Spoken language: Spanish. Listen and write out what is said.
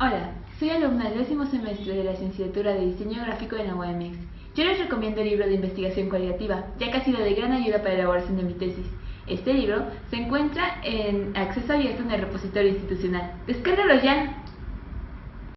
Hola, soy alumna del décimo semestre de la licenciatura de Diseño Gráfico en la UAMX. Yo les recomiendo el libro de investigación cualitativa, ya que ha sido de gran ayuda para la elaboración de mi tesis. Este libro se encuentra en acceso abierto en el repositorio institucional. ¡Descárgalo ya!